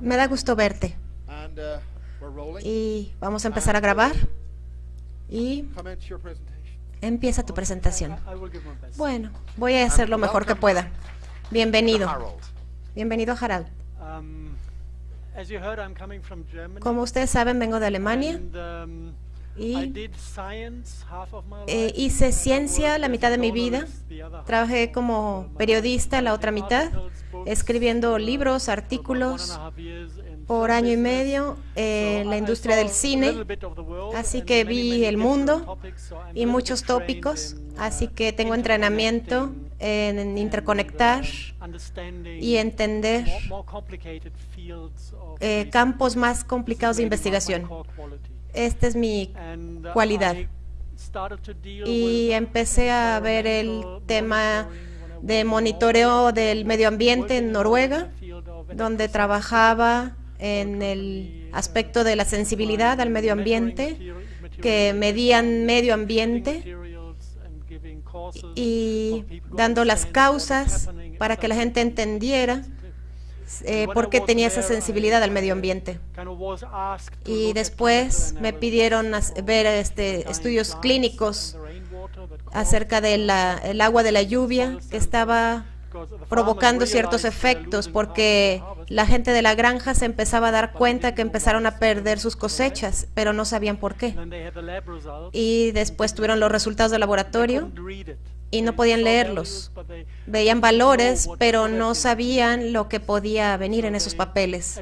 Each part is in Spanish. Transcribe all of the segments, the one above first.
Me da gusto verte. Uh, Y vamos a empezar a grabar. Y empieza tu presentación. Bueno, voy a hacer lo mejor que pueda. Bienvenido. Bienvenido, Harald. Um, Como ustedes saben, vengo de Alemania um, y eh, hice ciencia la mitad de mi vida. Trabajé como periodista la otra mitad, escribiendo libros, artículos por año y medio en So la industria del cine. Así que vi el mundo y muchos tópicos, así que tengo entrenamiento en interconectar y entender eh, campos más complicados de investigación. Esta es mi cualidad. Y empecé a ver el tema de monitoreo del medio ambiente en Noruega, donde trabajaba en el aspecto de la sensibilidad al medio ambiente, que medían medio ambiente y dando las causas para que la gente entendiera eh, por qué tenía esa sensibilidad al medio ambiente. Y después me pidieron ver este, estudios clínicos acerca del agua de la lluvia que estaba provocando ciertos efectos porque la gente de la granja se empezaba a dar cuenta que empezaron a perder sus cosechas, pero no sabían por qué. Y después tuvieron los resultados del laboratorio y no podían leerlos. Veían valores, pero no sabían lo que podía venir en esos papeles.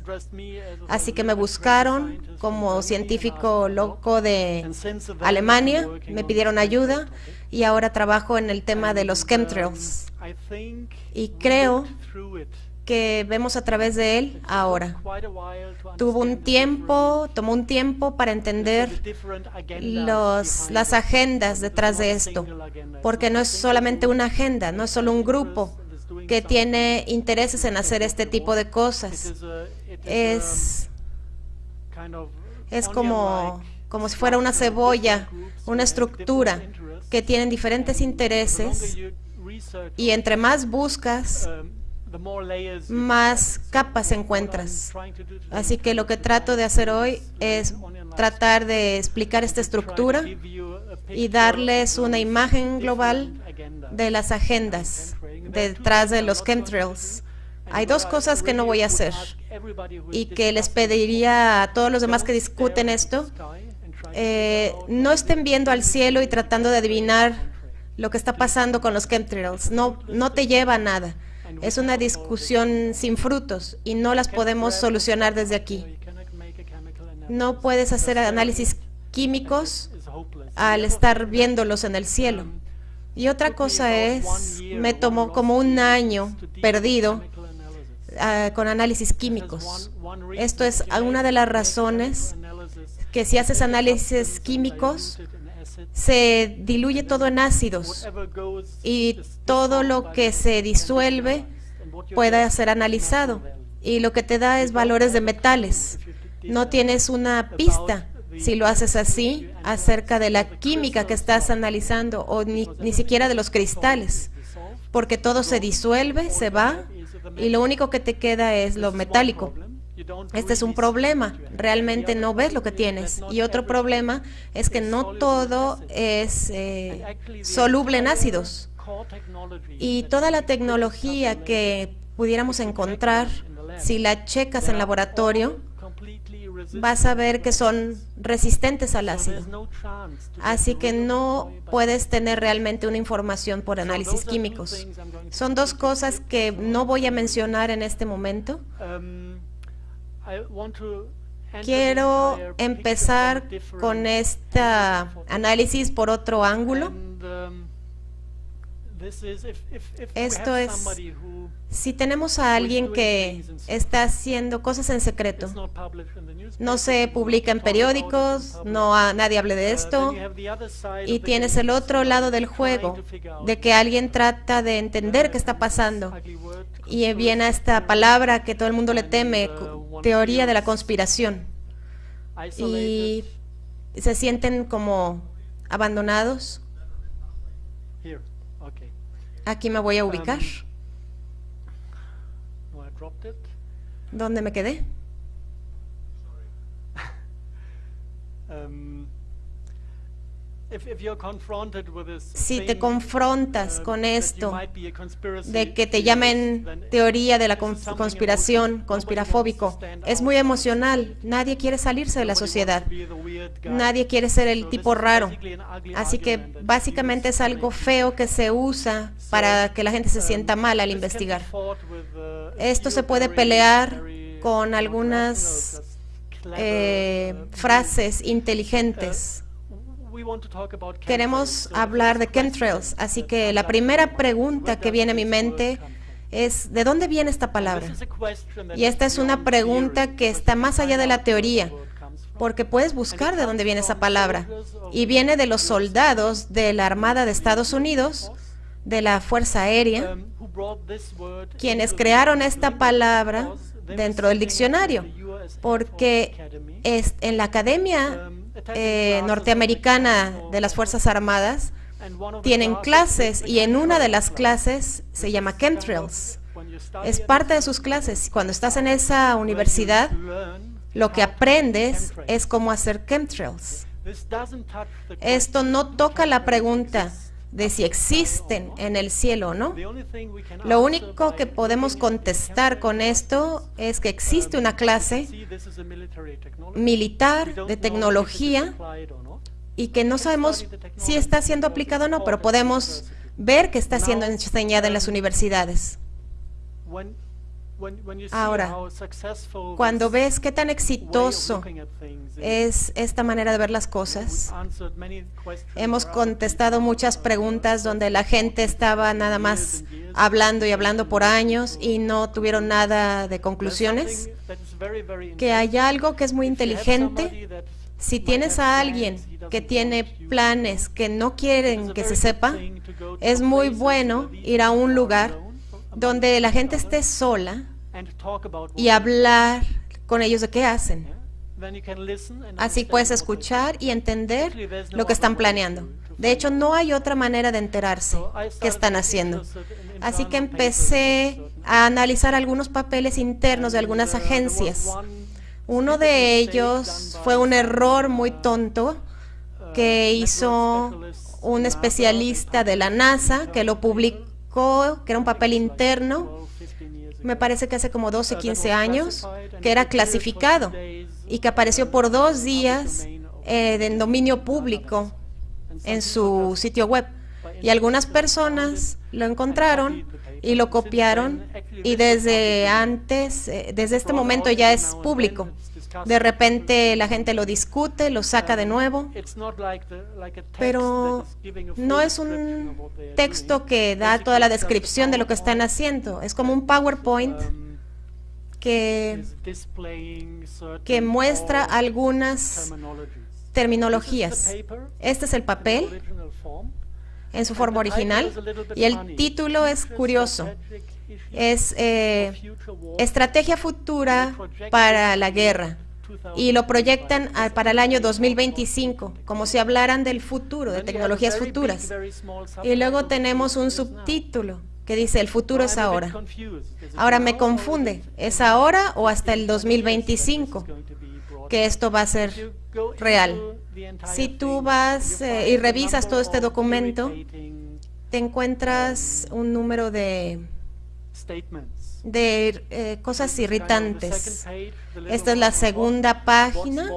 Así que me buscaron como científico loco de Alemania, me pidieron ayuda y ahora trabajo en el tema de los chemtrails y creo que vemos a través de él ahora. Tuvo un tiempo, tomó un tiempo para entender los, las agendas detrás de esto, porque no es solamente una agenda, no es solo un grupo que tiene intereses en hacer este tipo de cosas. Es, es como, como si fuera una cebolla, una estructura que tienen diferentes intereses y entre más buscas, más capas encuentras. Así que lo que trato de hacer hoy es tratar de explicar esta estructura y darles una imagen global de las agendas detrás de los chemtrails. Hay dos cosas que no voy a hacer y que les pediría a todos los demás que discuten esto, eh, no estén viendo al cielo y tratando de adivinar lo que está pasando con los chemtrails. No, no te lleva a nada. Es una discusión sin frutos y no las podemos solucionar desde aquí. No puedes hacer análisis químicos al estar viéndolos en el cielo. Y otra cosa es, me tomó como un año perdido uh, con análisis químicos. Esto es una de las razones que si haces análisis químicos, se diluye todo en ácidos y todo lo que se disuelve puede ser analizado y lo que te da es valores de metales. No tienes una pista si lo haces así acerca de la química que estás analizando o ni, ni siquiera de los cristales, porque todo se disuelve, se va y lo único que te queda es lo metálico. Este es un problema, realmente no ves lo que tienes. Y otro problema es que no todo es eh, soluble en ácidos. Y toda la tecnología que pudiéramos encontrar, si la checas en laboratorio, vas a ver que son resistentes al ácido. Así que no puedes tener realmente una información por análisis químicos. Son dos cosas que no voy a mencionar en este momento. Quiero empezar con este análisis por otro ángulo. Esto es, si tenemos a alguien que está haciendo cosas en secreto, no se publica en periódicos, no a, nadie hable de esto, y tienes el otro lado del juego, de que alguien trata de entender qué está pasando, y viene esta palabra que todo el mundo le teme, teoría de la conspiración, y se sienten como abandonados. Aquí me voy a ubicar. ¿Dónde me quedé? Si te confrontas uh, con esto de que te llamen teoría de la conspiración, conspirafóbico, es muy emocional. Nadie quiere salirse de la sociedad. Nadie quiere ser el tipo raro. Así que básicamente es algo feo que se usa para que la gente se sienta Um, mal al investigar. uh, Esto se puede pelear con algunas eh, uh, frases inteligentes. Queremos hablar de chemtrails, así que la primera pregunta que viene a mi mente es ¿de dónde viene esta palabra? Y esta es una pregunta que está más allá de la teoría, porque puedes buscar de dónde viene esa palabra. Y viene de los soldados de la Armada de Estados Unidos, de la Fuerza Aérea, Um, quienes crearon esta palabra dentro del diccionario, porque es, en la Academia um, eh, norteamericana de las Fuerzas Armadas tienen clases y en una de las clases se llama chemtrails. Es parte de sus clases. Cuando estás en esa universidad, lo que aprendes es cómo hacer chemtrails. Esto no toca la pregunta de si existen en el cielo o no. Lo único que podemos contestar con esto es que existe una clase militar de tecnología y que no sabemos si está siendo aplicado o no, pero podemos ver que está siendo enseñada en las universidades. Ahora, Cuando ves qué tan exitoso es esta manera de ver las cosas, hemos contestado muchas uh, preguntas donde la gente estaba nada más hablando y hablando por años y no tuvieron nada de conclusiones. Que hay algo que es muy inteligente. Si tienes a alguien que tiene planes que no quieren que se sepa, es muy bueno ir a un lugar donde la gente esté sola y hablar con ellos de qué hacen. Así puedes escuchar y entender lo que están planeando. De hecho, no hay otra manera de enterarse qué están haciendo. certain Así que empecé a analizar algunos papeles internos de algunas uh, agencias. Uno de ellos fue un error muy uh, tonto uh, que hizo un especialista de la NASA que lo internal que era un papel interno, 12, 15 years me parece que hace como 12, Uh, that 15 was años, que era clasificado y que apareció por dos días eh, en dominio público en su sitio web. Y algunas personas lo encontraron y lo copiaron y desde antes, eh, desde este momento ya es público. De repente la gente lo discute, lo saca de nuevo, pero no es un texto que da toda la descripción de lo que están haciendo. Es como un PowerPoint que, que muestra algunas terminologías. Este es el papel en su forma original y el título es curioso. Es eh, Estrategia Futura para la Guerra y lo proyectan para el año 2025, como si hablaran del futuro, de tecnologías futuras. Y luego tenemos un subtítulo que dice el futuro es ahora. Ahora me confunde, ¿es ahora o hasta el 2025 que esto va a ser real? Si tú vas eh, y revisas todo este documento, te encuentras un número de, de eh, cosas irritantes. Esta es la segunda página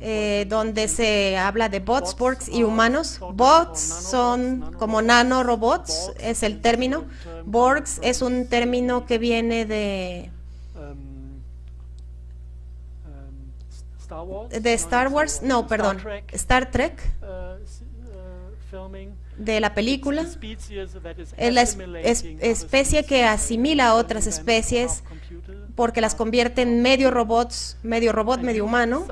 eh, donde se habla de bots, borgs y humanos. Bots son como nanorobots, es el término. Borgs es un término que viene de, de Star Wars, no, perdón, Star Trek, de la película. Es la es- es- especie que asimila a otras especies porque las convierte en medio robots, medio robot, medio humano.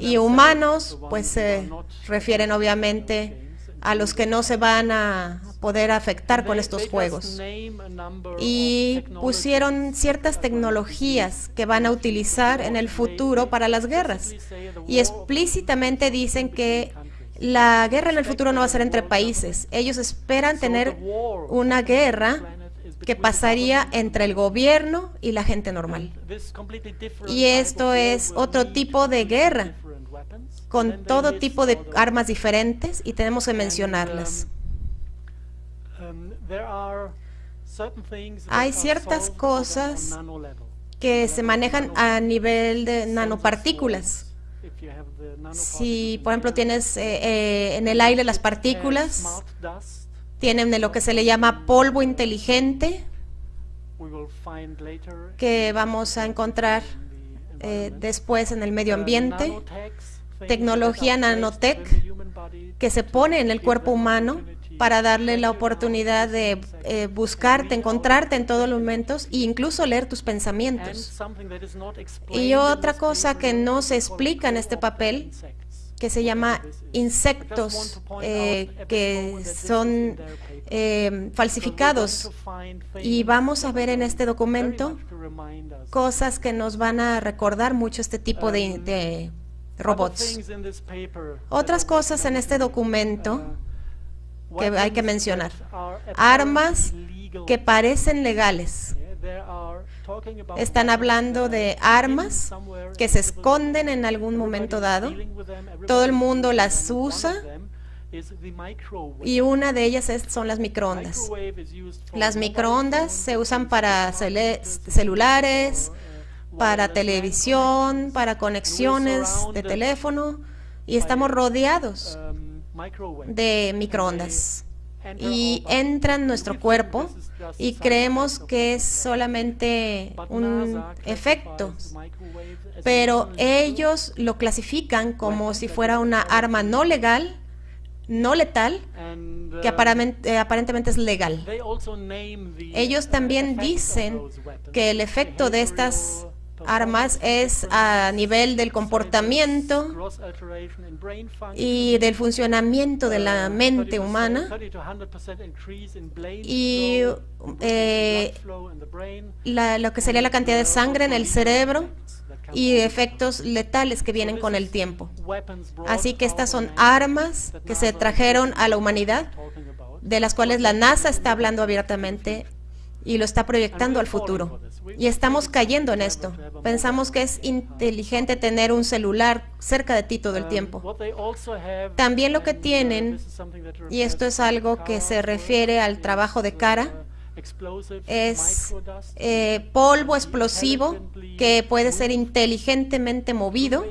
Y humanos, pues se refieren obviamente a los que no se van a poder afectar con estos juegos. Y pusieron ciertas tecnologías que van a utilizar en el futuro para las guerras. Y explícitamente dicen que la guerra en el futuro no va a ser entre países. Ellos esperan tener una guerra que pasaría entre el gobierno y la gente normal. Y esto es otro tipo de guerra con todo tipo de armas diferentes y tenemos que mencionarlas. Hay ciertas cosas que se manejan a nivel de nanopartículas. Si, por ejemplo, tienes eh, eh, en el aire las partículas, tienen lo que se le llama polvo inteligente, que vamos a encontrar eh, después en el medio ambiente, tecnología nanotech que se pone en el cuerpo humano para darle la oportunidad de eh, buscarte, encontrarte en todos los momentos e incluso leer tus pensamientos. Y otra cosa que no se explica en este papel, que se llama insectos, eh, que son eh, falsificados. Y vamos a ver en este documento cosas que nos van a recordar mucho este tipo de robots. Otras cosas en este documento que hay que mencionar. Armas que parecen legales. Están hablando de armas que se esconden en algún momento dado. Todo el mundo las usa y una de ellas son las microondas. Las microondas se usan para celulares, para televisión, para conexiones de teléfono y estamos rodeados de microondas. Y entran en nuestro cuerpo y creemos que es solamente un efecto, pero ellos lo clasifican como si fuera una arma no legal, no letal, que aparentemente es legal. Ellos también dicen que el efecto de estas armas es a nivel del comportamiento y del funcionamiento de la mente humana y eh, lo que sería la cantidad de sangre en el cerebro y efectos letales que vienen con el tiempo. Así que estas son armas que se trajeron a la humanidad, de las cuales la NASA está hablando abiertamente y lo está proyectando al futuro. Y estamos cayendo en esto. Pensamos que es inteligente tener un celular cerca de ti todo el tiempo. También lo que tienen, y esto es algo que se refiere al trabajo de cara, es eh, polvo explosivo que puede ser inteligentemente movido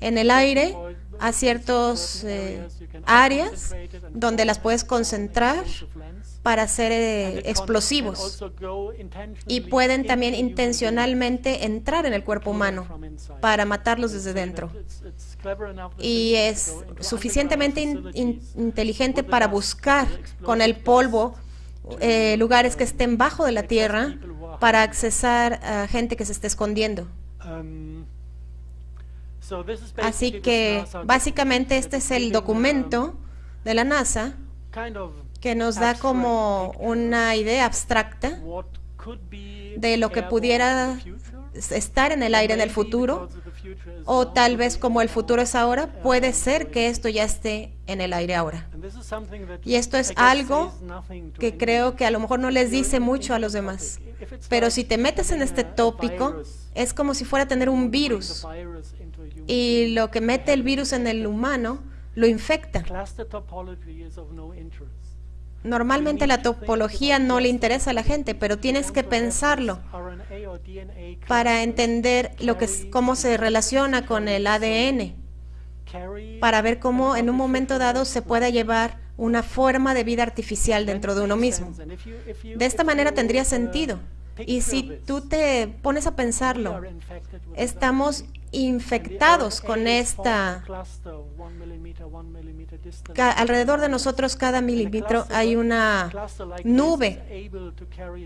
en el aire a ciertas eh, áreas donde las puedes concentrar para ser eh, explosivos. y pueden también intencionalmente entrar en el cuerpo humano para matarlos desde dentro. Y es suficientemente inteligente para buscar con el polvo eh, lugares que estén bajo de la tierra para accesar a gente que se esté escondiendo. Así que básicamente este es el documento de la NASA que nos da como una idea abstracta de lo que pudiera estar en el aire en el futuro, o tal vez como el futuro es ahora, puede ser que esto ya esté en el aire ahora. Y esto es algo que creo que a lo mejor no les dice mucho a los demás. Pero si te metes en este tópico, es como si fuera a tener un virus. Y lo que mete el virus en el humano lo infecta. Normalmente la topología no le interesa a la gente, pero tienes que pensarlo para entender lo que cómo se relaciona con el ADN, para ver cómo en un momento dado se puede llevar una forma de vida artificial dentro de uno mismo. De esta manera tendría sentido. Y si tú te pones a pensarlo, estamos infectados con esta... Alrededor de nosotros cada milímetro hay una nube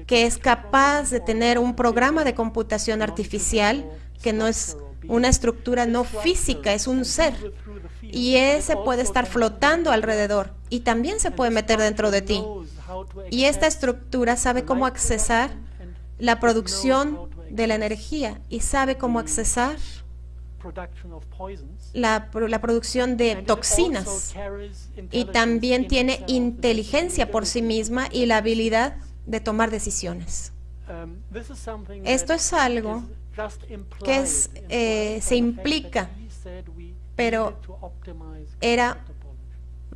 que es capaz de tener un programa de computación artificial que no es una estructura no física, es un ser. Y ese puede estar flotando alrededor y también se puede meter dentro de ti. Y esta estructura sabe cómo accesar la producción de la energía y sabe cómo accesar la, la, producción de toxinas y también tiene inteligencia por sí misma y la habilidad de tomar decisiones. Esto es algo que eh, se implica, pero era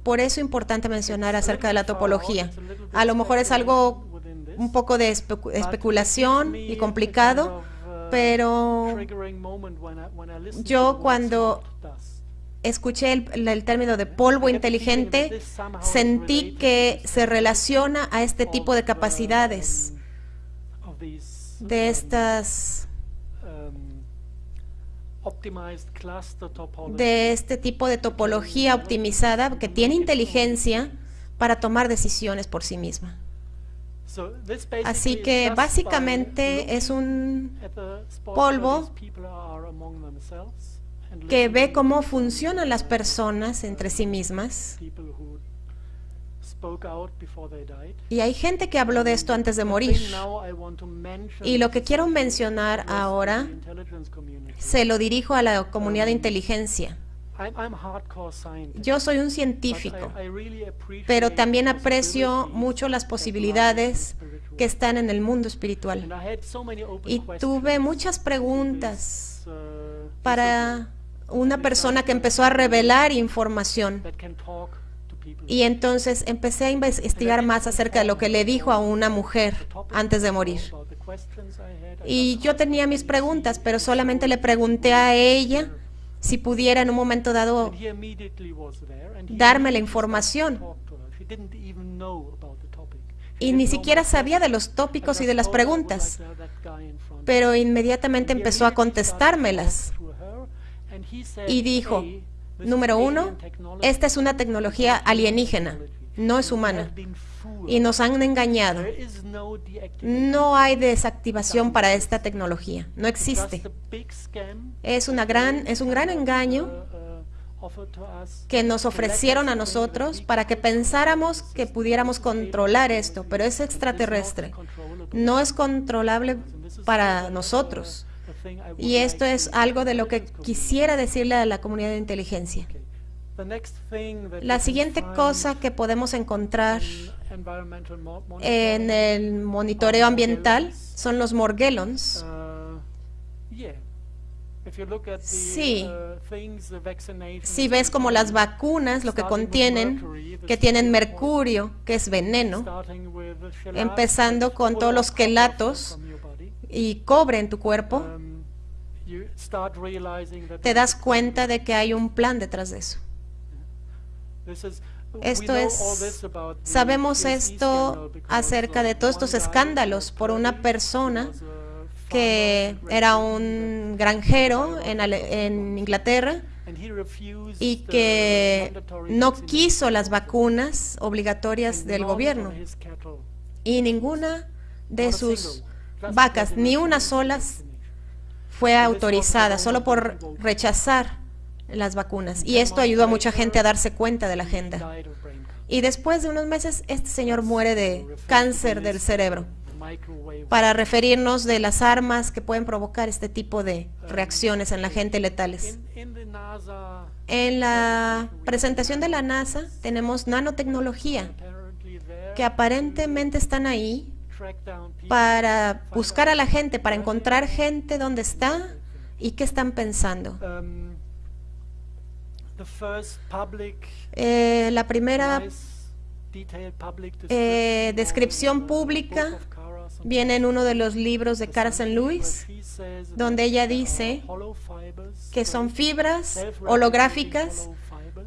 por eso importante mencionar acerca de la topología. a lo mejor es algo un poco de especulación y complicado, uh, pero yo cuando escuché el, el término de polvo inteligente, sentí que se relaciona a este tipo de capacidades, um, de um, estas, um, de este tipo de topología optimizada que tiene inteligencia para tomar decisiones por sí misma. Así que básicamente es un polvo que ve cómo funcionan las personas entre sí mismas. Y hay gente que habló de esto antes de morir. Y lo que quiero mencionar ahora se lo dirijo a la comunidad de inteligencia. Yo soy un científico, pero también aprecio mucho las posibilidades que están en el mundo And espiritual. I had so many open Y questions tuve muchas preguntas uh, para una persona que empezó a revelar información. Y entonces empecé a investigar más acerca de lo que le dijo a una mujer antes de morir. Y yo tenía mis preguntas, pero solamente le pregunté a ella si pudiera en un momento dado darme la información. y ni siquiera sabía de los tópicos y de las preguntas, pero inmediatamente empezó a contestármelas. Y dijo, "Hey, this número uno, esta es una tecnología alienígena, no es humana, y nos han engañado. No hay desactivación para esta tecnología, no existe. Es, una gran, es un gran engaño que nos ofrecieron a nosotros para que pensáramos que pudiéramos controlar esto, pero es extraterrestre. No es controlable para nosotros. Y esto es algo de lo que quisiera decirle a la comunidad de inteligencia. La siguiente cosa que podemos encontrar en el monitoreo ambiental son los morgellons. Sí. Si ves como las vacunas, lo que contienen, que tienen mercurio, que es veneno, empezando con todos los quelatos y cobre en tu cuerpo, te das cuenta de que hay un plan detrás de eso. Esto es, sabemos esto acerca de todos estos escándalos por una persona que era un granjero en, Ale- en Inglaterra y que no quiso las vacunas obligatorias del gobierno. y ninguna de sus vacas, ni una sola, fue autorizada solo por rechazar las vacunas. Y esto ayudó a mucha gente a darse cuenta de la agenda. Y después de unos meses, este señor muere de cáncer del cerebro, para referirnos de las armas que pueden provocar este tipo de reacciones en la gente letales. En la presentación de la NASA tenemos nanotecnología que aparentemente están ahí para buscar a la gente, para encontrar gente donde está y qué están pensando. Eh, la primera eh, descripción pública viene en uno de los libros de Cara St. Louis, donde ella dice que son fibras holográficas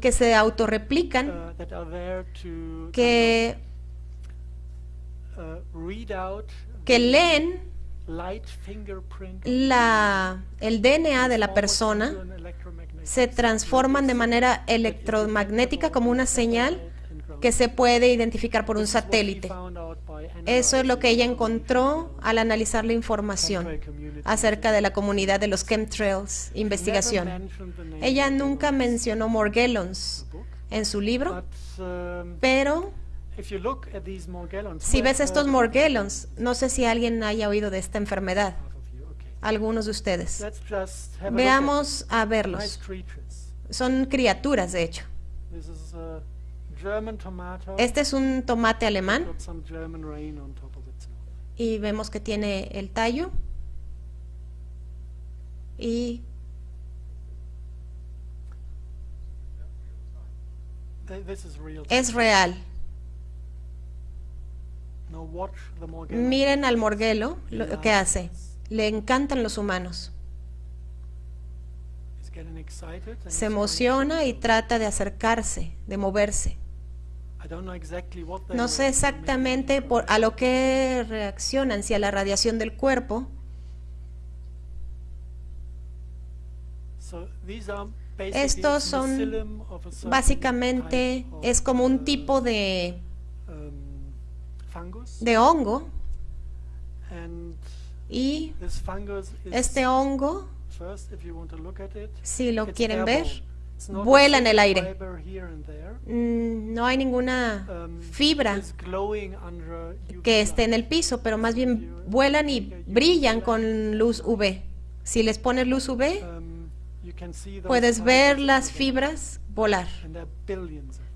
que se autorreplican, que, que leen la, el DNA de la persona, se transforman de manera electromagnética como una señal que se puede identificar por un satélite. Eso es lo que ella encontró al analizar la información acerca de la comunidad de los chemtrails, investigación. Ella nunca mencionó Morgellons en su libro, pero si ves estos Morgellons, no sé si alguien haya oído de esta enfermedad, algunos de ustedes. Veamos a verlos. Son criaturas, de hecho. Este es un tomate alemán y vemos que tiene el tallo y es real. Miren al morguelo lo que hace. Le encantan los humanos. Se emociona y trata de acercarse, de moverse. No sé exactamente por, a lo que reaccionan, si a la radiación del cuerpo. Estos son Básicamente es como un uh, tipo de, um, de hongo y este hongo, si lo quieren ver, vuela en el aire. mm, no hay ninguna Um, fibra que esté en el piso, pero más bien vuelan y brillan con luz UV. Si les pones luz UV, Um, puedes ver las fibras volar.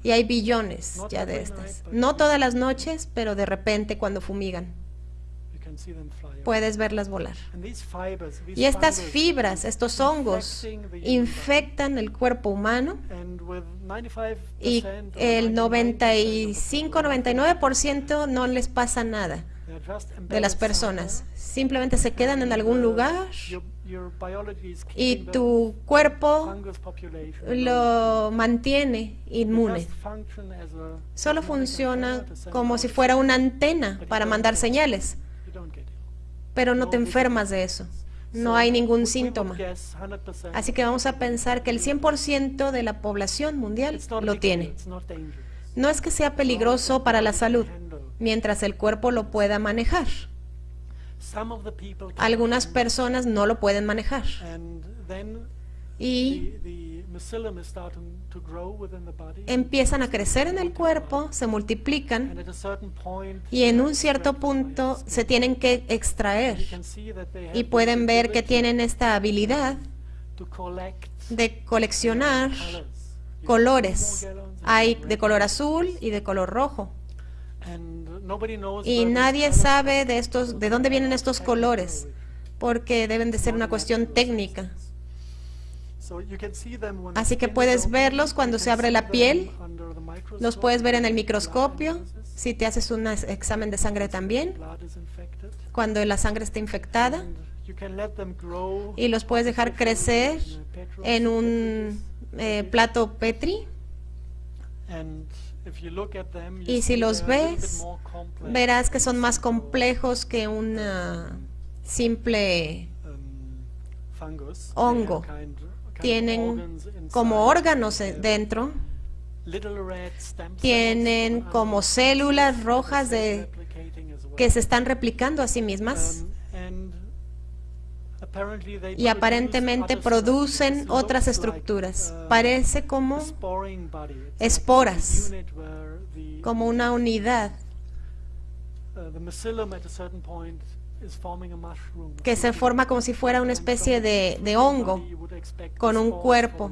Y hay billones ya de estas. No todas las noches, pero de repente cuando fumigan, puedes verlas volar. Y estas fibras, estos hongos, infectan el cuerpo humano body. And with 95% y el 99% of the 95-99% no les pasa nada de las personas. Simplemente se quedan en algún lugar biology is y tu cuerpo lo mantiene inmune. Solo funciona como si fuera una antena para mandar señales, pero no te enfermas de eso. No hay ningún síntoma. guess 100% Así que vamos a pensar que el 100% de la población mundial lo tiene. No es que sea peligroso para la salud, mientras el cuerpo lo pueda manejar. Algunas personas no lo pueden manejar. Y empiezan a crecer en el cuerpo, se multiplican y en un cierto punto se tienen que extraer. Y pueden ver que tienen esta habilidad de coleccionar colores. Hay de color azul y de color rojo. Y nadie sabe de estos, de dónde vienen estos colores, porque deben de ser una cuestión técnica. Así que puedes verlos cuando se abre la piel, Los puedes ver en el microscopio, si te haces un examen de sangre también, cuando la sangre está infectada, y los puedes dejar crecer en un eh, plato Petri. Y si los ves, verás que son más complejos que un simple um, hongo. Tienen como órganos dentro, tienen como células rojas de que se están replicando a sí mismas. Y aparentemente producen otras estructuras. uh, Parece como, esporas, como una unidad que se forma como si fuera una especie de, de hongo con un cuerpo.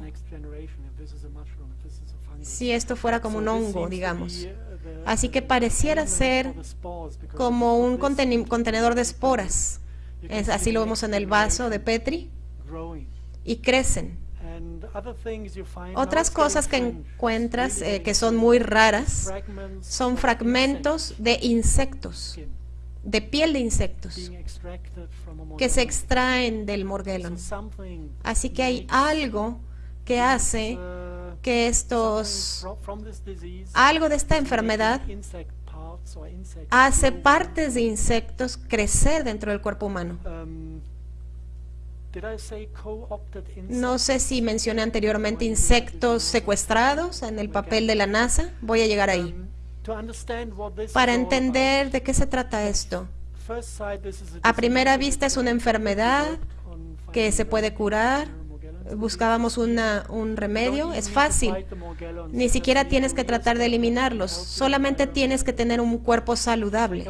si esto fuera como un hongo, digamos. Así que pareciera ser como un contenedor de esporas. Es, así lo vemos en el vaso de Petri y crecen. Otras cosas que encuentras eh, que son muy raras son fragmentos de insectos, de piel de insectos, que se extraen del morguelon. Así que hay algo que hace que estos, algo de esta enfermedad hace partes de insectos crecer dentro del cuerpo humano. No sé si mencioné anteriormente insectos secuestrados en el papel de la NASA. Voy a llegar ahí. Para entender de qué se trata esto. A primera vista es una enfermedad que se puede curar. Buscábamos una, un remedio. Es fácil. Ni siquiera tienes que tratar de eliminarlos. Solamente tienes que tener un cuerpo saludable.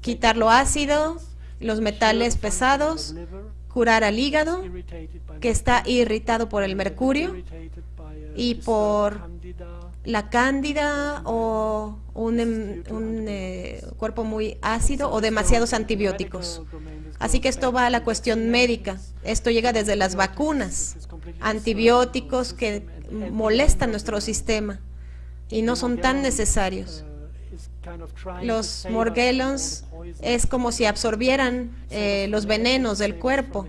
Quitar lo ácido, los metales pesados, curar al hígado, que está irritado por el mercurio y por la cándida o un, em, un, eh, cuerpo muy ácido o demasiados antibióticos. Así que esto va a la cuestión médica. Esto llega desde las vacunas, antibióticos que molestan nuestro sistema y no son tan necesarios. Los Morgellons es como si absorbieran eh, los venenos del cuerpo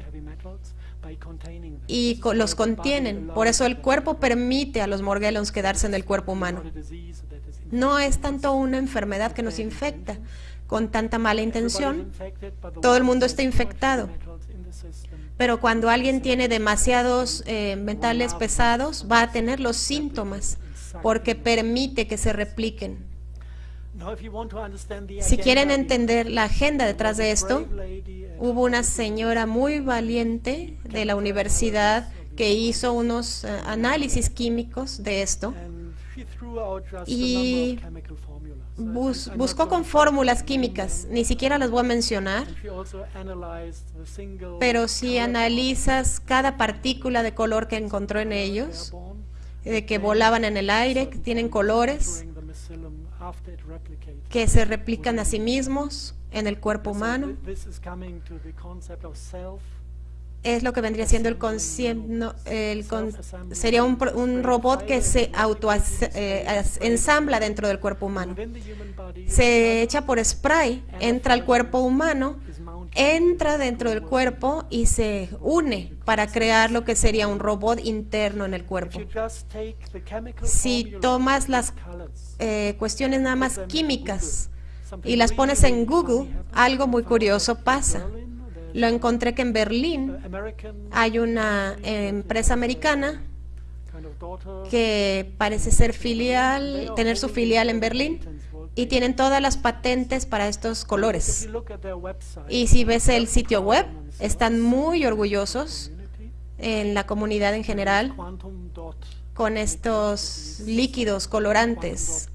y los contienen. Por eso el cuerpo permite a los Morgellons quedarse en el cuerpo humano. No es tanto una enfermedad que nos infecta con tanta mala intención. Todo el mundo está infectado. Pero cuando alguien tiene demasiados eh, metales pesados, va a tener los síntomas porque permite que se repliquen. Si quieren entender la agenda detrás de esto, hubo una señora muy valiente de la universidad que hizo unos eh, análisis químicos de esto y buscó con fórmulas químicas, ni siquiera las voy a mencionar, pero si analizas cada partícula de color que encontró en ellos, de que volaban en el aire, que tienen colores, que se replican a sí mismos en el cuerpo humano. Es lo que vendría siendo el concepto, sería un, robot que se auto eh, ensambla dentro del cuerpo humano. Se echa por spray, entra al cuerpo humano, entra dentro del cuerpo y se une para crear lo que sería un robot interno en el cuerpo. Si tomas las eh, cuestiones nada más químicas y las pones en Google, algo muy curioso pasa. Lo encontré que en Berlín hay una empresa americana que parece ser filial, tener su filial en Berlín y tienen todas las patentes para estos colores. Y si ves el sitio web, están muy orgullosos en la comunidad en general con estos líquidos colorantes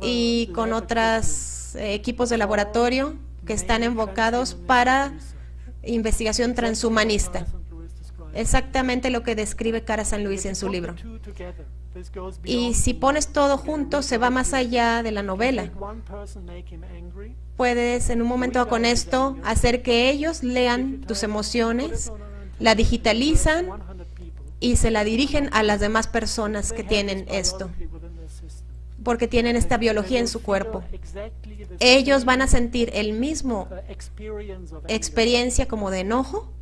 y con otros eh, equipos de laboratorio que están enfocados para investigación transhumanista. Exactamente lo que describe Cara San Luis en su libro. Y si pones todo junto, se va más allá de la novela. Puedes en un momento con esto hacer que ellos lean tus emociones, la digitalizan y se la dirigen a las demás personas que tienen esto, porque tienen esta biología en su cuerpo. Ellos van a sentir el mismo experiencia como de enojo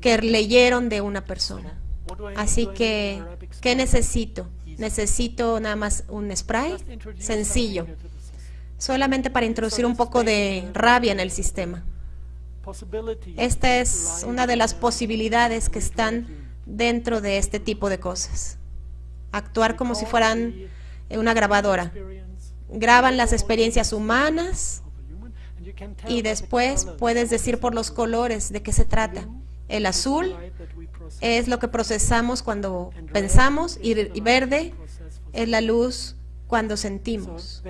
que leyeron de una persona. Así que, ¿qué necesito? Necesito nada más un spray sencillo, solamente para introducir un poco de rabia en el sistema. Esta es una de las posibilidades que están dentro de este tipo de cosas. Actuar como si fueran una grabadora. Graban las experiencias humanas y después puedes decir por los colores de qué se trata. El azul es lo que procesamos cuando pensamos y verde es la luz cuando sentimos.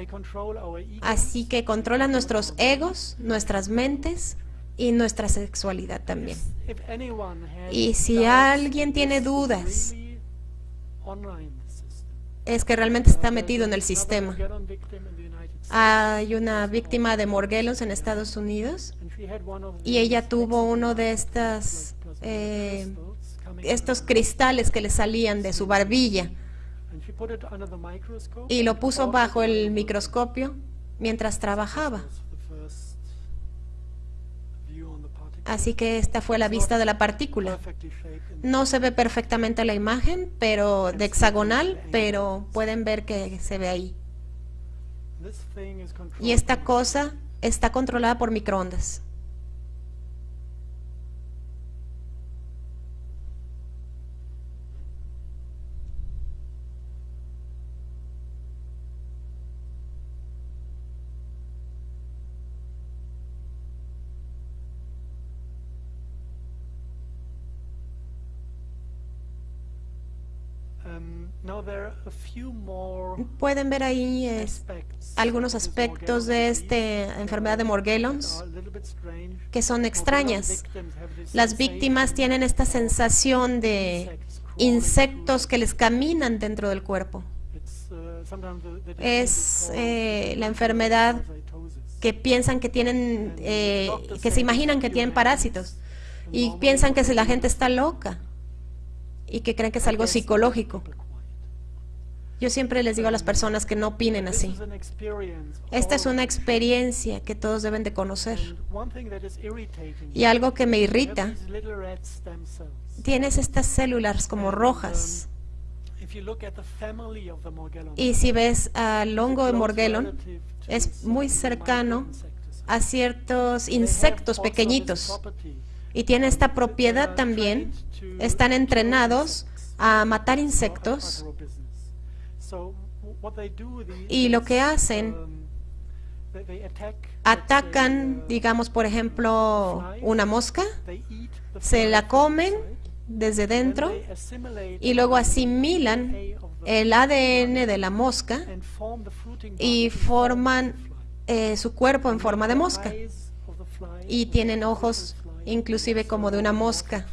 Así que controlan nuestros egos, nuestras mentes y nuestra sexualidad también. Y si alguien tiene dudas, es que realmente está metido en el sistema. Hay una víctima de Morgellons en Estados Unidos y ella tuvo uno de estas, eh, estos cristales que le salían de su barbilla y lo puso bajo el microscopio mientras trabajaba. Así que esta fue la vista de la partícula. No se ve perfectamente la imagen, pero de hexagonal, pero pueden ver que se ve ahí. Y esta cosa está controlada por microondas. Pueden ver ahí algunos aspectos de esta enfermedad de Morgellons que son extrañas. Las víctimas tienen esta sensación de insectos que les caminan dentro del cuerpo. Uh, Es eh, la enfermedad que piensan que tienen, eh, que se imaginan que tienen parásitos y piensan que si la gente está loca y que creen que es algo psicológico. Yo siempre les digo a las personas que no opinen así. Esta es una experiencia que todos deben de conocer. Y algo que me irrita, tienes estas células como rojas. Y si ves al hongo de Morgellon, es muy cercano a ciertos insectos pequeñitos. Y tiene esta propiedad también. Están entrenados a matar insectos. Y lo que hacen, um, Atacan, uh, digamos, por ejemplo, una mosca, se la comen desde dentro y luego asimilan el ADN de la mosca y forman eh, su cuerpo en forma de mosca. Y tienen ojos inclusive como de una mosca.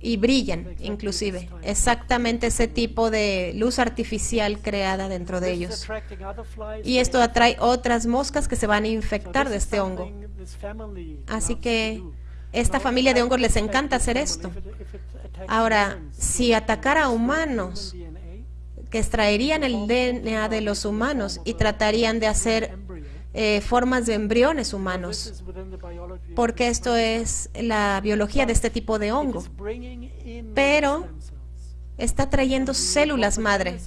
Y brillan inclusive. Exactamente ese tipo de luz artificial creada dentro de ellos. Y esto atrae otras moscas que se van a infectar de este hongo. Así que esta familia de hongos les encanta hacer esto. Ahora, si atacara a humanos, que extraerían el DNA de los humanos y tratarían de hacer. Eh, formas de embriones humanos, porque esto es la biología de este tipo de hongo. Pero. Está trayendo células madre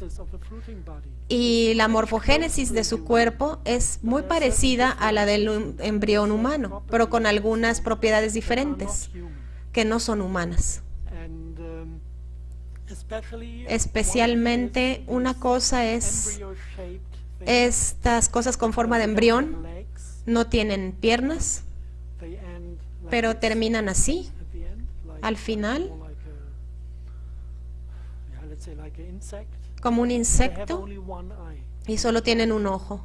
y la morfogénesis de su cuerpo es muy parecida a la del embrión humano, pero con algunas propiedades diferentes que no son humanas. Um, Especialmente una cosa es estas cosas con forma de embrión no tienen piernas, pero terminan así. al final. como un insecto y solo tienen un ojo.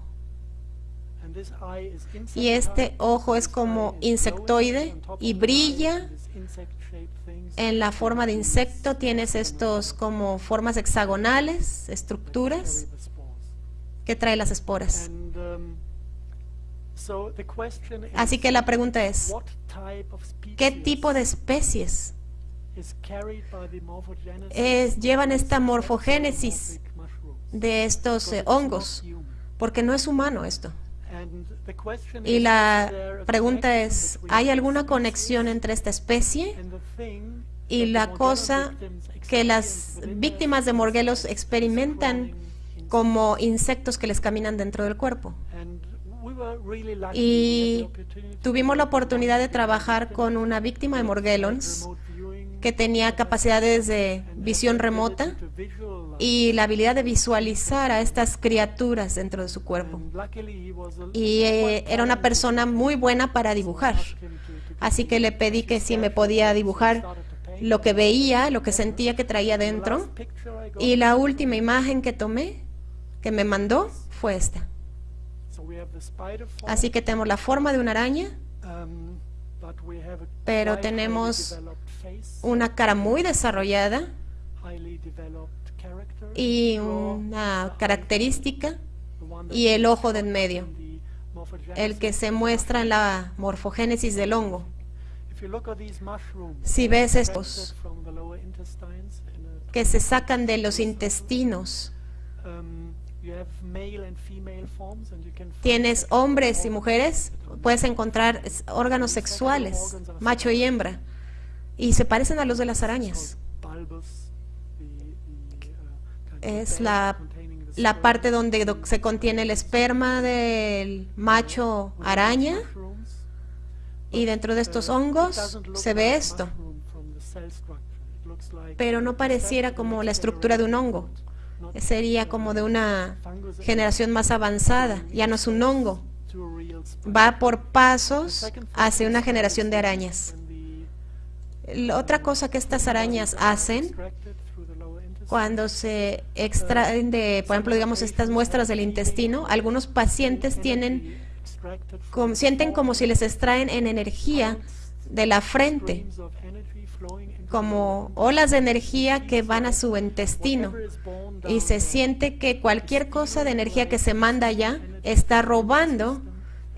Y este ojo es como insectoide y brilla en la forma de insecto. Tienes estos como formas hexagonales, estructuras. Que trae las esporas. Um, Así que la pregunta es, ¿qué tipo de especies es- llevan esta morfogénesis de estos eh, hongos? Porque no es humano esto. Y la pregunta es, ¿hay alguna conexión entre esta especie y la cosa que las víctimas de morguelos experimentan? Como insectos que les caminan dentro del cuerpo? Y tuvimos la oportunidad de trabajar con una víctima de viewing que tenía capacidades de visión remota y la habilidad de visualizar a estas criaturas dentro de su cuerpo. Y eh, era una persona muy buena para dibujar. Así que le pedí que si me podía dibujar lo que veía, lo que sentía que traía dentro. Y la última imagen que tomé, que me mandó, fue esta. Así que tenemos la forma de una araña, um, pero tenemos una cara muy desarrollada y una característica y el ojo de en medio, el que se muestra en la morfogénesis del hongo. Si ves estos que se sacan de los intestinos, Tienes hombres y mujeres, puedes encontrar órganos sexuales, macho y hembra, y se parecen a los de las arañas. uh, Es la, la parte donde do- se contiene el esperma del macho araña y dentro de estos uh, hongos se ve esto, pero no pareciera como la estructura de un hongo. Sería como de una generación más avanzada, ya no es un hongo, va por pasos hacia una generación de arañas. otra cosa que estas arañas hacen cuando se extraen de, por ejemplo, digamos, estas muestras del intestino, algunos pacientes tienen, sienten como si les extraen en energía de la frente como olas de energía que van a su intestino y se siente que cualquier cosa de energía que se manda allá está robando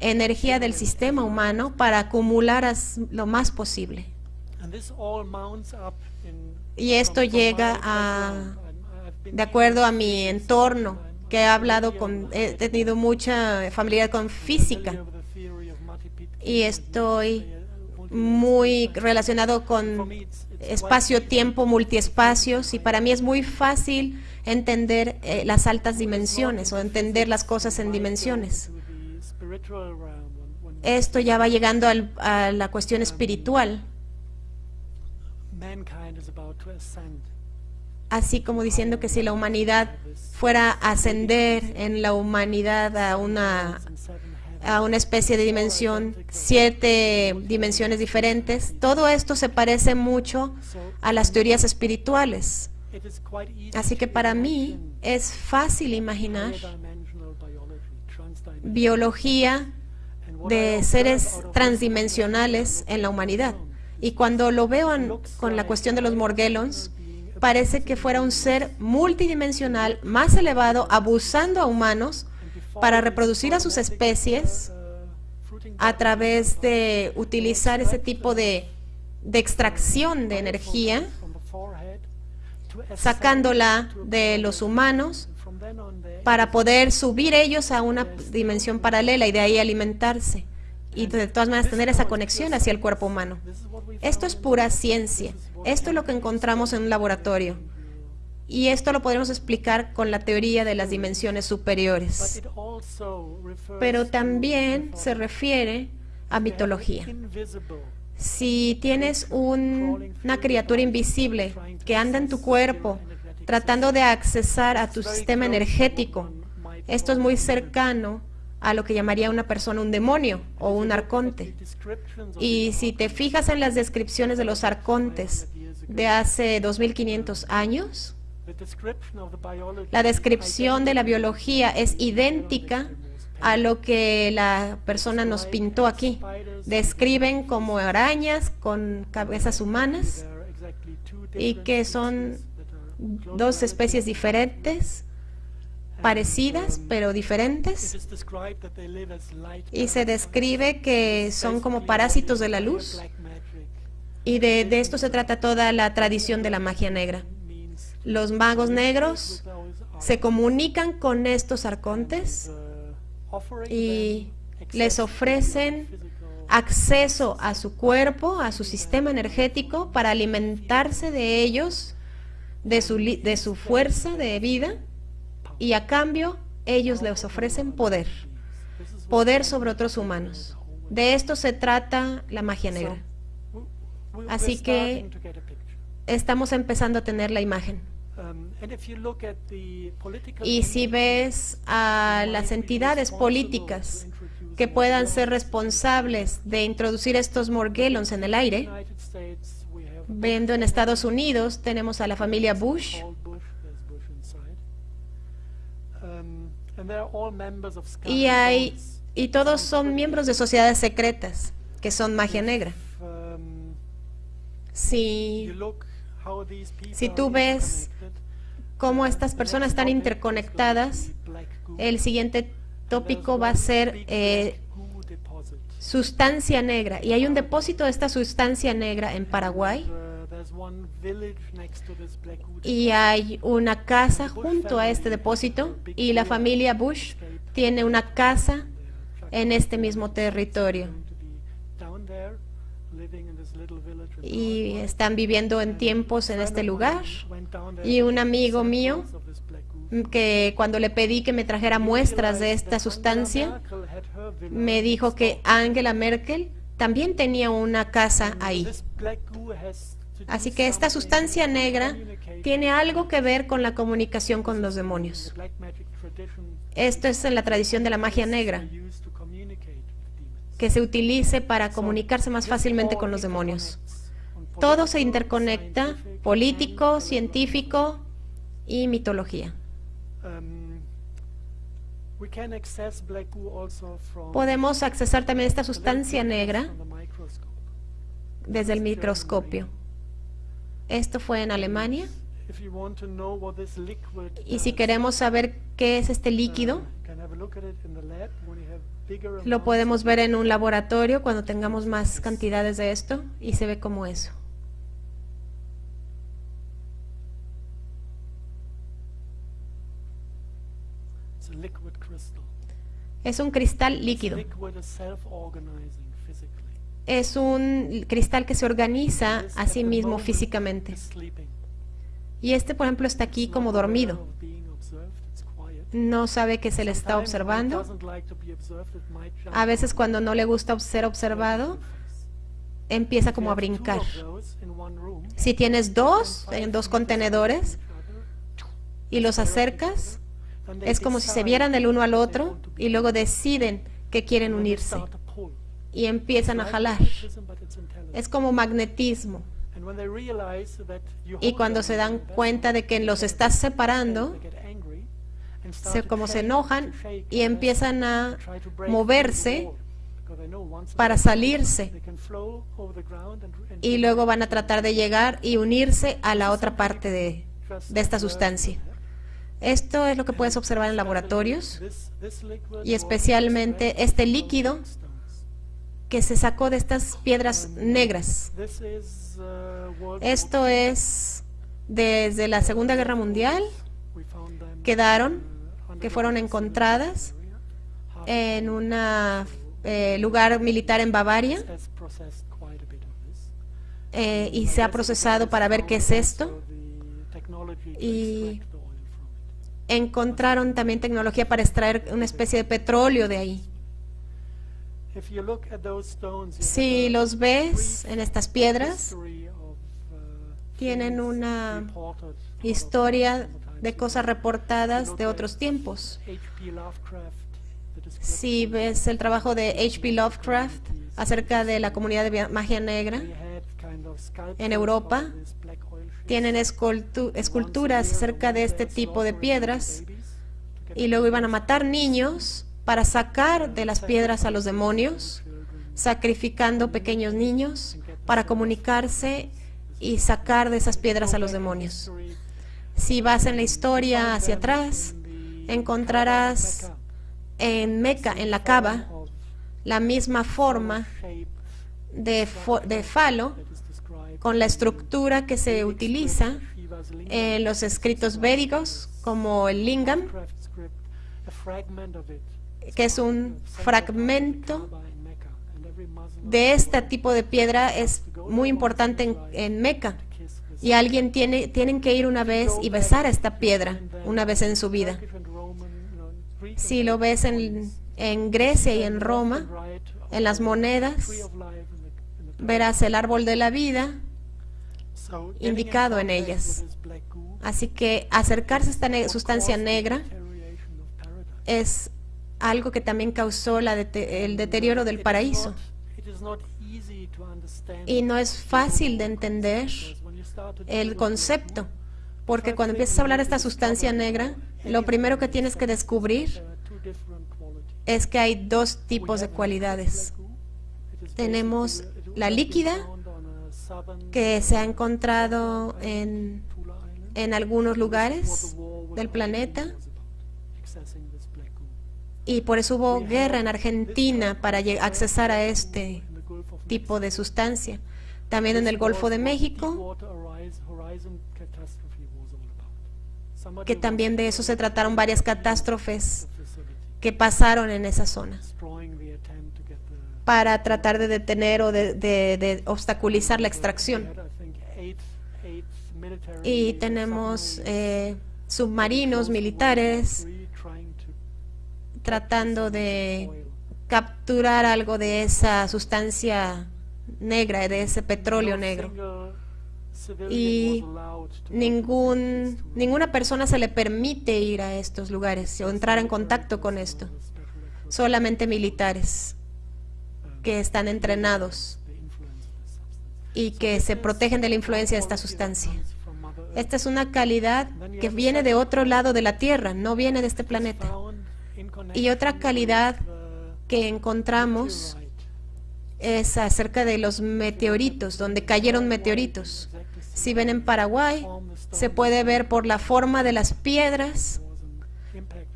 energía del sistema humano para acumular lo más posible. Y esto llega a, de acuerdo a mi entorno, que he hablado con, he tenido mucha familiaridad con física y estoy muy relacionado con espacio-tiempo, multiespacios y para mí es muy fácil entender eh, las altas dimensiones o entender las cosas en dimensiones. Esto ya va llegando a la cuestión espiritual. Así como diciendo que si la humanidad fuera a ascender en la humanidad a una a una especie de dimensión, siete dimensiones diferentes. Todo esto se parece mucho a las teorías espirituales. Así que para mí es fácil imaginar biología de seres transdimensionales en la humanidad. Y cuando lo veo con la cuestión de los Morgellons, parece que fuera un ser multidimensional más elevado, abusando a humanos para reproducir a sus especies a través de utilizar ese tipo de, extracción de energía, sacándola de los humanos para poder subir ellos a una dimensión paralela y de ahí alimentarse y de todas maneras tener esa conexión hacia el cuerpo humano. Esto es pura ciencia. Esto es lo que encontramos en un laboratorio. Y esto lo podemos explicar con la teoría de las dimensiones superiores. Pero también se refiere a mitología. Si tienes una criatura invisible que anda en tu cuerpo tratando de accesar a tu sistema energético, esto es muy cercano a lo que llamaría una persona un demonio o un arconte. Y si te fijas en las descripciones de los arcontes de hace 2500 años, la descripción de la biología es idéntica a lo que la persona nos pintó aquí. Describen como arañas con cabezas humanas y que son dos especies diferentes, parecidas pero diferentes. Y se describe que son como parásitos de la luz. Y de, de esto se trata toda la tradición de la magia negra. Los magos negros se comunican con estos arcontes y les ofrecen acceso a su cuerpo, a su sistema energético, para alimentarse de ellos, de su, de su fuerza de vida, y a cambio ellos les ofrecen poder, poder sobre otros humanos. De esto se trata la magia negra. Así que estamos empezando a tener la imagen. Um, y si ves a las entidades políticas que puedan ser responsables de introducir estos morguelons en el aire, viendo en Estados Unidos tenemos a la familia Bush, um, y hay y todos son miembros de sociedades secretas que son magia negra. Um, si si tú ves cómo estas personas están interconectadas, el siguiente tópico va a ser eh, sustancia negra. Y hay un depósito de esta sustancia negra en Paraguay. Y hay una casa junto a este depósito. y la familia Bush tiene una casa en este mismo territorio y están viviendo en tiempos en este lugar. Y un amigo mío que cuando le pedí que me trajera muestras de esta sustancia, me dijo que Angela Merkel también tenía una casa ahí. Así que esta sustancia negra tiene algo que ver con la comunicación con los demonios. Esto es en la tradición de la magia negra que se utilice para comunicarse más fácilmente con los demonios. Todo se interconecta, político, científico y mitología. Podemos accesar también esta sustancia negra desde el microscopio. Esto fue en Alemania. Y si queremos saber qué es este líquido, lo podemos ver en un laboratorio cuando tengamos más cantidades de esto y se ve como eso. Es un cristal líquido. Es un cristal que se organiza a sí mismo físicamente. Y este, por ejemplo, está aquí como dormido. No sabe que se le está observando. A veces cuando no le gusta ser observado, empieza como a brincar. Si tienes dos en dos contenedores y los acercas, es como si se vieran el uno al otro y luego deciden que quieren unirse y empiezan a jalar. Es como magnetismo. Y cuando se dan cuenta de que los estás separando, como se enojan y empiezan a moverse para salirse y luego van a tratar de llegar y unirse a la otra parte de, de esta sustancia. Esto es lo que puedes observar en laboratorios y especialmente este líquido que se sacó de estas piedras negras. Esto es desde la Segunda Guerra Mundial, quedaron, que fueron encontradas en un lugar militar en Bavaria eh, y se ha procesado para ver qué es esto. Y Encontraron también tecnología para extraer una especie de petróleo de ahí. Si los ves en estas piedras, tienen una historia de cosas reportadas de otros tiempos. Si ves el trabajo de H.P. Lovecraft acerca de la comunidad de magia negra, en Europa, tienen escultu- esculturas acerca de este tipo de piedras y luego iban a matar niños para sacar de las piedras a los demonios, sacrificando pequeños niños para comunicarse y sacar de esas piedras a los demonios. Si vas en la historia hacia atrás, encontrarás en Meca, en la Cava, la misma forma de, de falo con la estructura que se utiliza en los escritos védicos como el lingam, que es un fragmento de este tipo de piedra, es muy importante en, en Meca. Y alguien tiene, tienen que ir una vez y besar esta piedra una vez en su vida. Si lo ves en, en Grecia y en Roma, en las monedas, verás el árbol de la vida indicado en ellas. Así que acercarse a esta sustancia negra es algo que también causó el deterioro del paraíso. Y no es fácil de entender el concepto, porque cuando empiezas a hablar de esta sustancia negra, lo primero que tienes que descubrir es que hay dos tipos de cualidades. Tenemos la líquida, que se ha encontrado en, en algunos lugares del planeta, y por eso hubo guerra en Argentina para accesar a este tipo de sustancia. También en el Golfo de México, que también de eso se trataron varias catástrofes que pasaron en esa zona. para tratar de detener o de, de- de obstaculizar la extracción. Y tenemos eh, submarinos militares tratando de capturar algo de esa sustancia negra, de ese petróleo negro. Y ningún, ninguna persona se le permite ir a estos lugares o entrar en contacto con esto. Solamente militares que están entrenados y que se protegen de la influencia de esta sustancia. Esta es una calidad que viene de otro lado de la Tierra, no viene de este planeta. Y otra calidad que encontramos es acerca de los meteoritos, donde cayeron meteoritos. Si ven en Paraguay, se puede ver por la forma de las piedras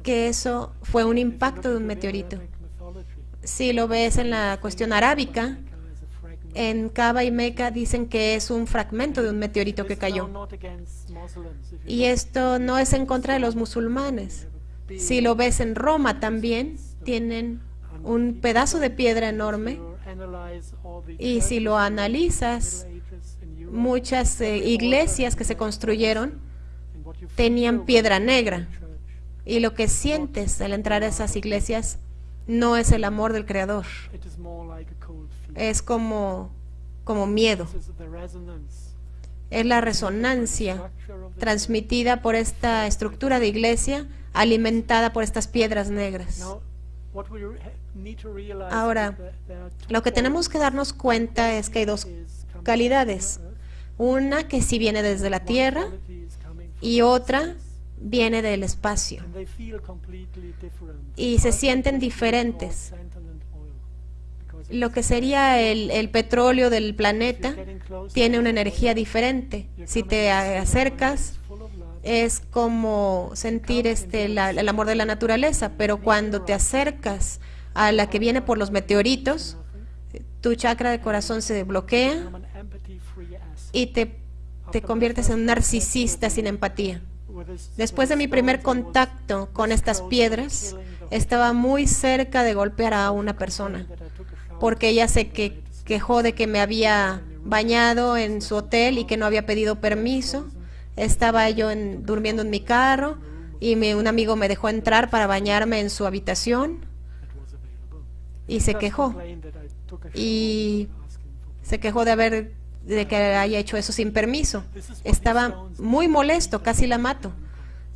que eso fue un impacto de un meteorito. Si lo ves en la cuestión arábica, en Cava y Meca dicen que es un fragmento de un meteorito que cayó. Y esto no es en contra de los musulmanes. Si lo ves en Roma también, tienen un pedazo de piedra enorme y si lo analizas, muchas eh, iglesias que se construyeron tenían piedra negra. y lo que sientes al entrar a esas iglesias no es el amor del Creador, es como, como miedo. Es la resonancia transmitida por esta estructura de iglesia alimentada por estas piedras negras. Ahora, lo que tenemos que darnos cuenta es que hay dos calidades. Una que sí viene desde la tierra y otra viene del espacio. Y se sienten diferentes. Lo que sería el, petróleo del planeta tiene una energía diferente. Si te acercas, es como sentir este, el amor de la naturaleza, pero cuando te acercas a la que viene por los meteoritos, tu chakra de corazón se bloquea y te, te conviertes en un narcisista sin empatía. Después de mi primer contacto con estas piedras, estaba muy cerca de golpear a una persona, porque ella se que, quejó de que me había bañado en su hotel y que no había pedido permiso. Estaba yo durmiendo en mi carro y un amigo me dejó entrar para bañarme en su habitación y se quejó. Y se quejó de haber de que haya hecho eso sin permiso. Estaba muy molesto, casi la mato.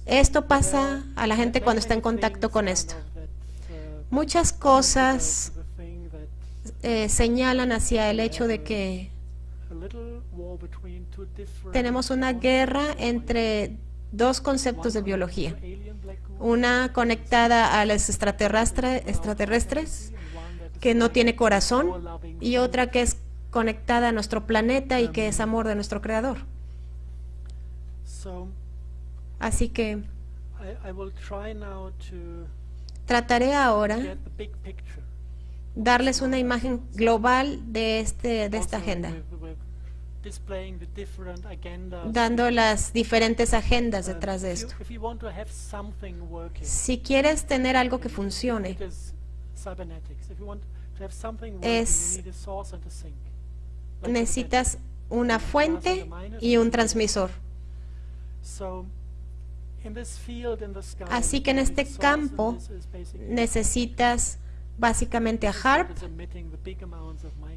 Esto pasa a la gente cuando está en contacto con esto. Muchas cosas eh, señalan hacia el hecho de que tenemos una guerra entre dos conceptos de biología. Una conectada a los extraterrestres, que no tiene corazón, y otra que es conectada a nuestro planeta y que es amor de nuestro Creador. Así que trataré ahora darles una imagen global de, este, de esta agenda, dando las diferentes agendas detrás de esto. Si quieres tener algo que funcione, es necesitas una fuente y un transmisor. Así que en este campo necesitas básicamente a HARP,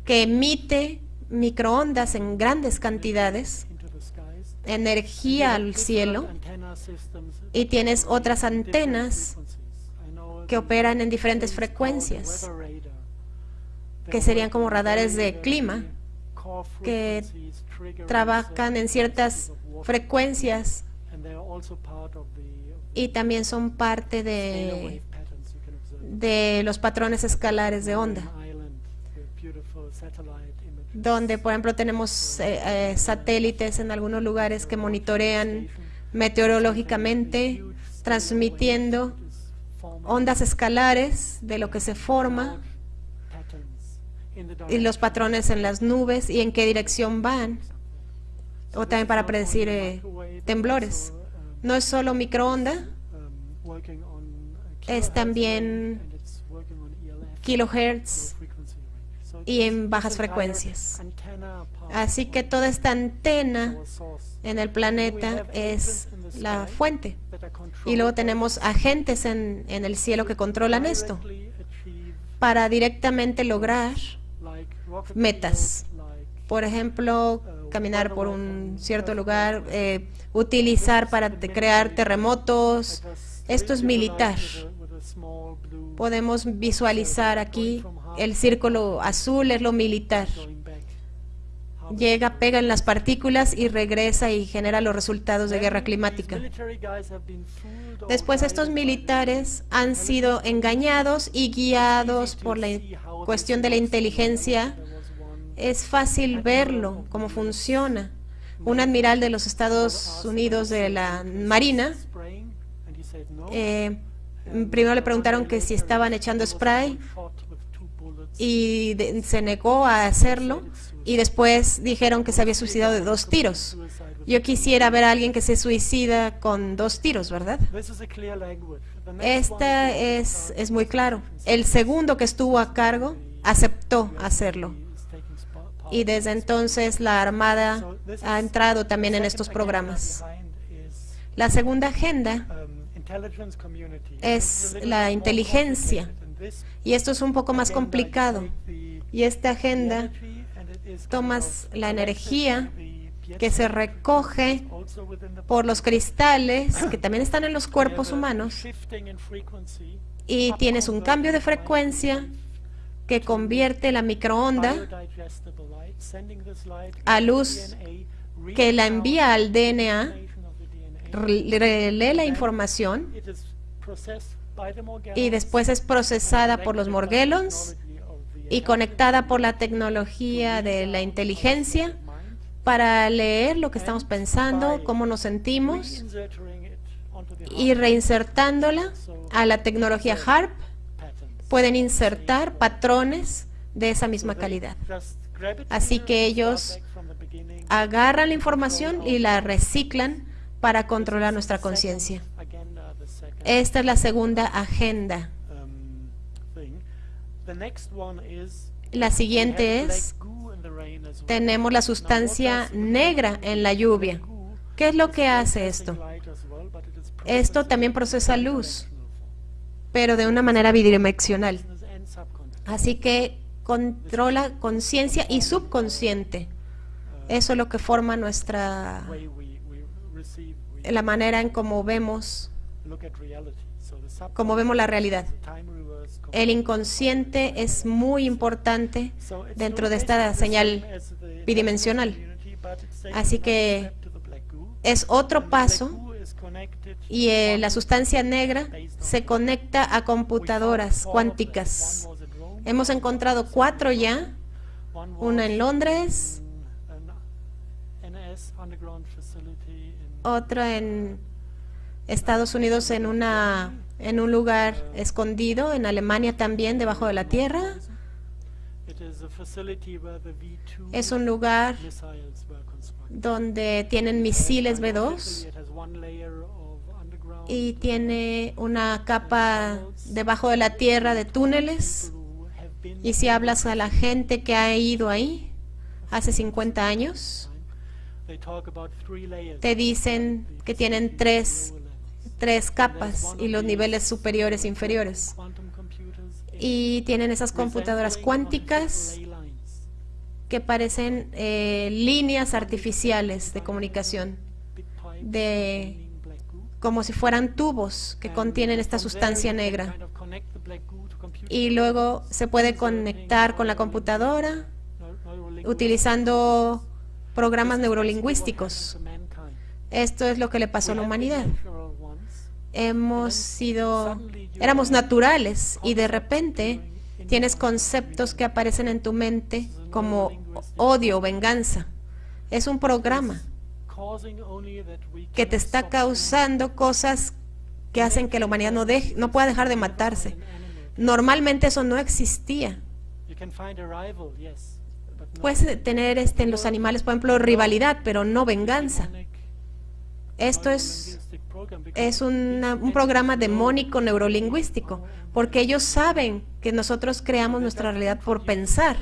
que emite microondas en grandes cantidades, energía al cielo, y tienes otras antenas que operan en diferentes frecuencias, que serían como radares de clima, que trabajan en ciertas frecuencias y también son parte de, de los patrones escalares de onda donde por ejemplo tenemos eh, eh, satélites en algunos lugares que monitorean meteorológicamente transmitiendo ondas escalares de lo que se forma y los patrones en las nubes y en qué dirección van, o también para predecir eh, temblores. No es solo microonda, es también kilohertz y en bajas frecuencias. Así que toda esta antena en el planeta es la fuente. Y luego tenemos agentes en, en el cielo que controlan esto para directamente lograr metas. Por ejemplo, caminar por un cierto lugar, eh, utilizar para crear terremotos. Esto es militar. Podemos visualizar aquí el círculo azul es lo militar. Llega, pega en las partículas y regresa y genera los resultados de guerra climática. Después estos militares han sido engañados y guiados por la cuestión de la inteligencia, es fácil verlo, cómo funciona. un admiral de los Estados Unidos de la Marina. eh, primero le preguntaron que si estaban echando spray y de- se negó a hacerlo y después dijeron que se había suicidado de dos tiros. Yo quisiera ver a alguien que se suicida con dos tiros, ¿verdad? Esta es, es muy claro. El segundo que estuvo a cargo aceptó hacerlo. Y desde entonces la Armada ha entrado también en estos programas. La segunda agenda. Es la inteligencia. y esto es un poco más complicado, y esta agenda tomas la energía que se recoge por los cristales que también están en los cuerpos humanos y tienes un cambio de frecuencia que convierte la microonda a luz que la envía al DNA, information of the DNA. re- lee la información y después es procesada por los Morgellons y conectada por la tecnología de la inteligencia para leer lo que estamos pensando, cómo nos sentimos y reinsertándola a la tecnología HARP pueden insertar patrones de esa misma calidad. Así que ellos agarran la información y la reciclan para controlar nuestra conciencia. Esta es la segunda agenda. La siguiente es, tenemos la sustancia negra en la lluvia. ¿Qué es lo que hace esto? Esto también procesa luz, pero de una manera bidireccional. Así que controla conciencia y subconsciente. Eso es lo que forma nuestra, la manera en cómo vemos, cómo vemos la realidad. El inconsciente es muy importante dentro de esta señal bidimensional. Así que es otro paso y eh, la sustancia negra se conecta a computadoras cuánticas. Hemos encontrado cuatro ya, una en Londres, otra en Estados Unidos en una en un lugar escondido, en Alemania también debajo de la tierra. It is a facility where the V2 Es un lugar donde tienen misiles B2 It has one layer of underground y tiene una capa debajo de la tierra de túneles. Y si hablas a la gente que ha ido ahí hace 50 años, te dicen que tienen tres. Tres capas y los niveles superiores e inferiores. Y tienen esas computadoras cuánticas que parecen eh, líneas artificiales de comunicación, de como si fueran tubos que contienen esta sustancia negra. Y luego se puede conectar con la computadora utilizando programas neurolingüísticos. Esto es lo que le pasó a la humanidad. Hemos sido, éramos naturales y de repente tienes conceptos que aparecen en tu mente como odio o venganza. Es un programa que te está causando cosas que hacen que la humanidad no, deje, no pueda dejar de matarse. Normalmente eso no existía. Puedes tener este, en los animales, por ejemplo, rivalidad, pero no venganza. Esto es, es un programa demónico neurolingüístico, porque ellos saben que nosotros creamos nuestra realidad por pensar.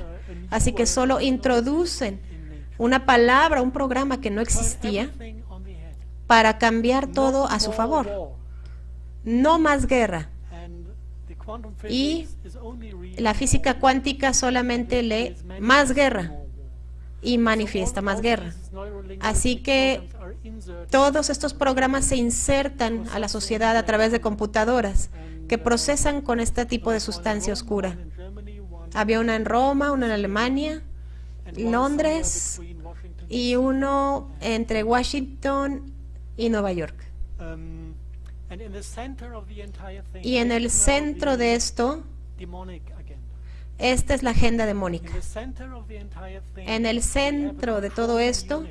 Así que solo introducen una palabra, un programa que no existía, para cambiar todo a su favor. No más guerra. Y La física cuántica solamente lee más guerra y manifiesta más guerra. Así que Todos estos programas se insertan a la sociedad a través de computadoras que procesan con este tipo de sustancia oscura. Había una en Roma, una en Alemania Londres y uno entre Washington y Nueva York. Um, Y en el centro de esto, esta es la agenda demónica. En el centro de todo esto,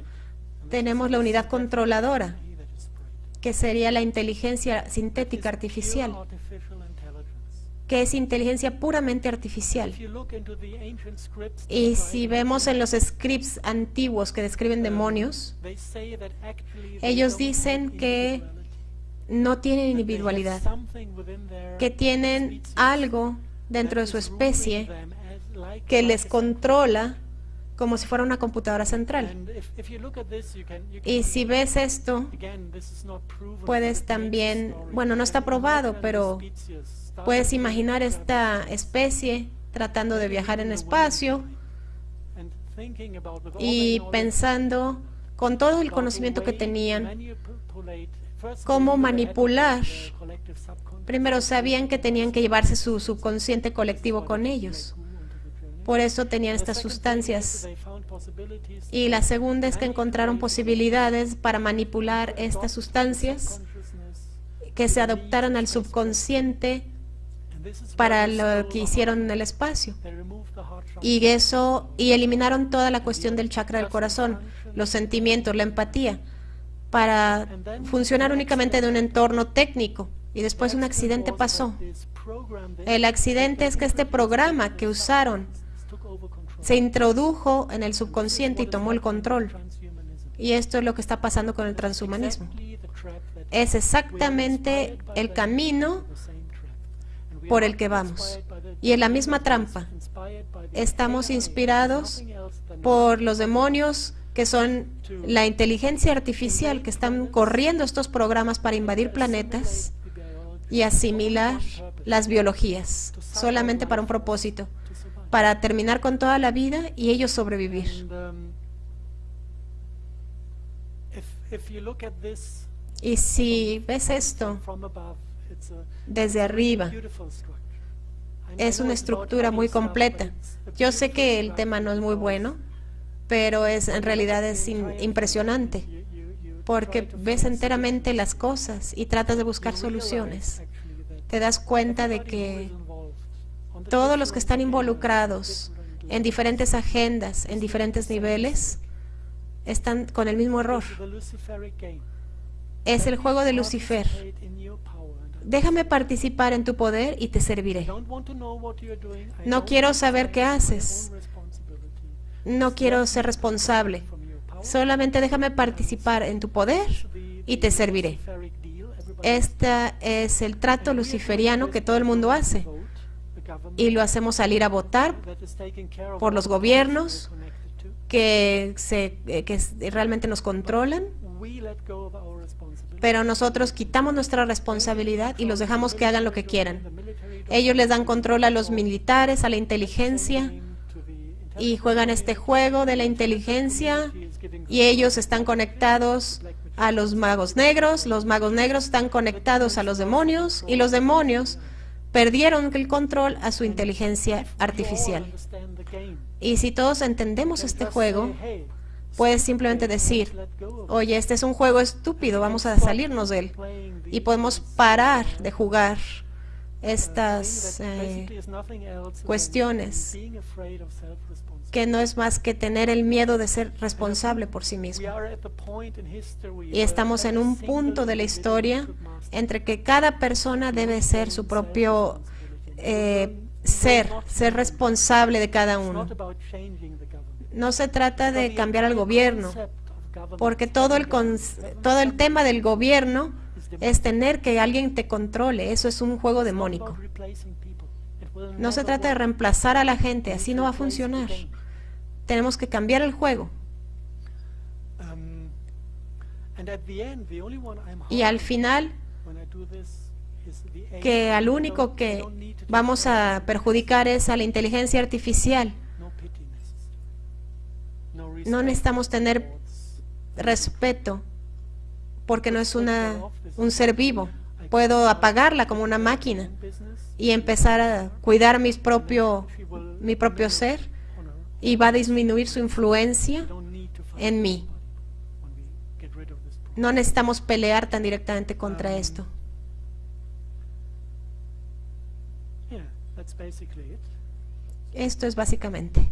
tenemos la unidad controladora, que sería la inteligencia sintética artificial, que es inteligencia puramente artificial. Y si vemos en los scripts antiguos que describen demonios, ellos dicen que no tienen individualidad, que tienen algo dentro de su especie que les controla como si fuera una computadora central. Y si ves esto, puedes también, bueno, no está probado, pero puedes imaginar esta especie tratando de viajar en espacio y pensando con todo el conocimiento que tenían, cómo manipular. Primero sabían que tenían que llevarse su subconsciente colectivo con ellos. Por eso tenían estas sustancias. Y la segunda es que encontraron posibilidades para manipular estas sustancias que se adoptaran al subconsciente para lo que hicieron en el espacio. Y eso, y eliminaron toda la cuestión del chakra del corazón, los sentimientos, la empatía, para funcionar únicamente de un entorno técnico. Y después un accidente pasó. El accidente es que este programa que usaron se introdujo en el subconsciente y tomó el control. Y esto es lo que está pasando con el transhumanismo. Es exactamente el camino por el que vamos. Y en la misma trampa. Estamos inspirados por los demonios que son la inteligencia artificial que están corriendo estos programas para invadir planetas y asimilar las biologías, solamente para un propósito, para terminar con toda la vida y ellos sobrevivir. Y si ves esto desde arriba, es una estructura muy completa. Yo sé que el tema no es muy bueno, pero es en realidad es impresionante porque ves enteramente las cosas y tratas de buscar soluciones. Te das cuenta de que todos los que están involucrados en diferentes agendas, en diferentes niveles, están con el mismo error. Es el juego de Lucifer. Déjame participar en tu poder y te serviré. No quiero saber qué haces. No quiero ser responsable. Solamente déjame participar en tu poder y te serviré. Este es el trato luciferiano que todo el mundo hace y lo hacemos salir a votar por los gobiernos que, se, eh, que realmente nos controlan, pero nosotros quitamos nuestra responsabilidad y los dejamos que hagan lo que quieran. Ellos les dan control a los militares, a la inteligencia, y juegan este juego de la inteligencia y ellos están conectados a los magos negros, los magos negros están conectados a los demonios y los demonios perdieron el control a su inteligencia artificial. Y si todos entendemos este juego, puedes simplemente decir, oye, este es un juego estúpido, vamos a salirnos de él. Y podemos parar de jugar estas eh, cuestiones que no es más que tener el miedo de ser responsable por sí mismo. Y estamos en un punto de la historia entre que cada persona debe ser su propio eh, ser, ser responsable de cada uno. No se trata de cambiar al gobierno, porque todo el, todo el tema del gobierno es tener que alguien te controle. Eso es un juego demónico. No se trata de reemplazar a la gente, así no va a funcionar. Tenemos que cambiar el juego. Y al final, que al único que vamos a perjudicar es a la inteligencia artificial. No necesitamos tener respeto porque no es una, un ser vivo. Puedo apagarla como una máquina y empezar a cuidar mis propio, mi propio ser y va a disminuir su influencia en mí. No necesitamos pelear tan directamente contra esto. Esto es básicamente.